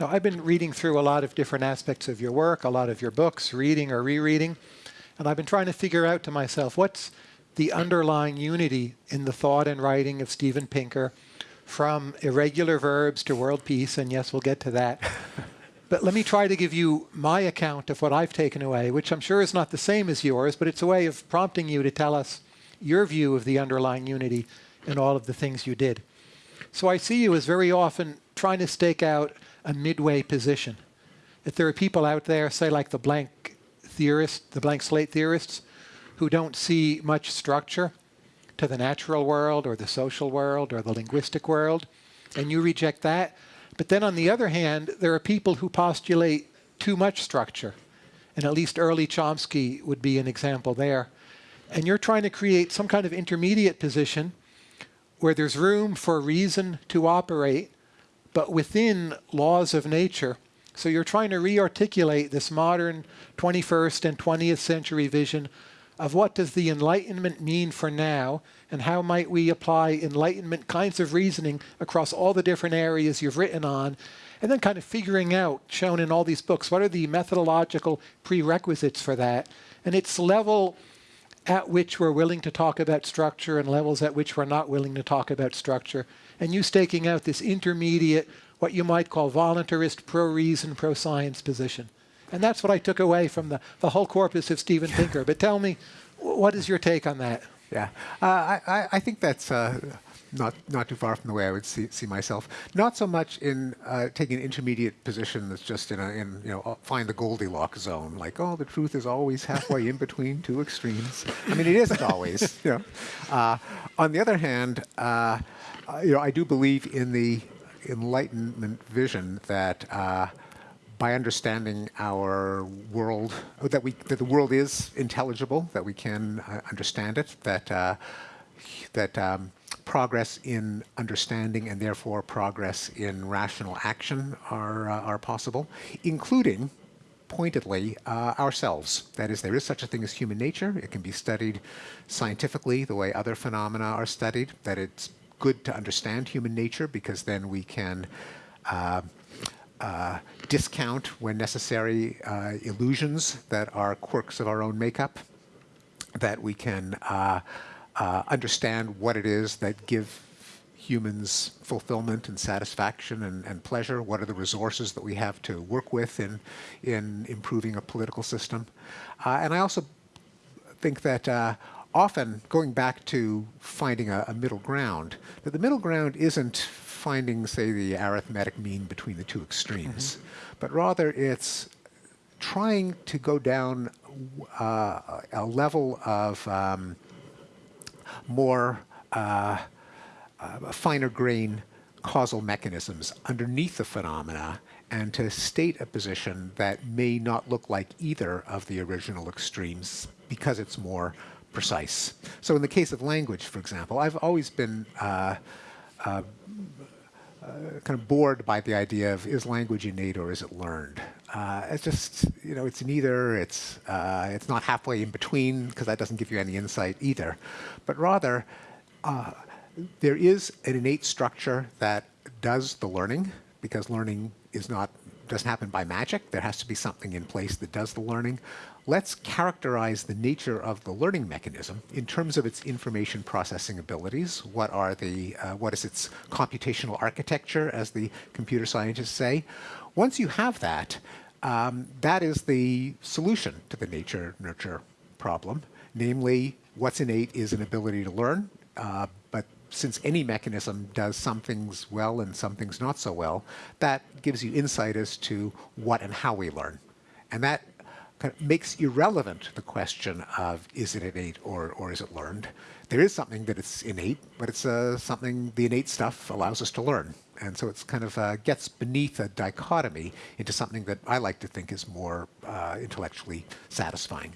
Now, I've been reading through a lot of different aspects of your work, a lot of your books, reading or rereading, and I've been trying to figure out to myself what's the underlying unity in the thought and writing of Steven Pinker from irregular verbs to world peace, and yes, we'll get to that. but let me try to give you my account of what I've taken away, which I'm sure is not the same as yours, but it's a way of prompting you to tell us your view of the underlying unity in all of the things you did. So I see you as very often trying to stake out a midway position. If there are people out there, say like the blank theorist, the blank slate theorists, who don't see much structure to the natural world or the social world or the linguistic world, and you reject that. But then on the other hand, there are people who postulate too much structure. And at least early Chomsky would be an example there. And you're trying to create some kind of intermediate position where there's room for reason to operate, but within laws of nature. So you're trying to re-articulate this modern 21st and 20th century vision of what does the Enlightenment mean for now, and how might we apply Enlightenment kinds of reasoning across all the different areas you've written on, and then kind of figuring out, shown in all these books, what are the methodological prerequisites for that. And it's level at which we're willing to talk about structure and levels at which we're not willing to talk about structure and you staking out this intermediate, what you might call voluntarist, pro-reason, pro-science position. And that's what I took away from the, the whole corpus of Steven Pinker. But tell me, what is your take on that? Yeah, uh, I, I think that's uh, not not too far from the way I would see, see myself. Not so much in uh, taking an intermediate position that's just in a in you know find the Goldilocks zone, like oh the truth is always halfway in between two extremes. I mean it isn't always. You know. Uh, on the other hand. Uh, uh, you know, I do believe in the Enlightenment vision that uh, by understanding our world, that we that the world is intelligible, that we can uh, understand it, that uh, that um, progress in understanding and therefore progress in rational action are uh, are possible, including pointedly uh, ourselves. That is, there is such a thing as human nature. It can be studied scientifically the way other phenomena are studied, that it's good to understand human nature because then we can uh, uh, discount, when necessary, uh, illusions that are quirks of our own makeup, that we can uh, uh, understand what it is that give humans fulfillment and satisfaction and, and, pleasure? What are the resources that we have to work with in, in improving a political system? Uh, and I also think that uh, often going back to finding a, a, middle ground, that the middle ground isn't finding, say, the arithmetic mean between the two extremes, mm -hmm. but rather it's trying to go down uh, a level of um, more uh, uh, finer grain causal mechanisms underneath the phenomena and to state a position that may not look like either of the original extremes because it's more precise. So in the case of language, for example, I've always been uh, uh, uh, kind of bored by the idea of is language innate or is it learned? Uh, it's just, you know, it's neither, it's, uh, it's not halfway in between because that doesn't give you any insight either. But rather, uh, there is an innate structure that does the learning because learning is not doesn't happen by magic. There has to be something in place that does the learning let's characterize the nature of the learning mechanism in terms of its information processing abilities. What are the, uh, what is its computational architecture, as the computer scientists say. Once you have that, um, that is the solution to the nature-nurture problem. Namely, what's innate is an ability to learn, uh, but since any mechanism does some things well and some things not so well, that gives you insight as to what and how we learn. And that kind of makes irrelevant the question of is it innate or, or is it learned. There is something that it's innate, but it's uh, something the innate stuff allows us to learn. And so it's kind of uh, gets beneath a dichotomy into something that I like to think is more uh, intellectually satisfying.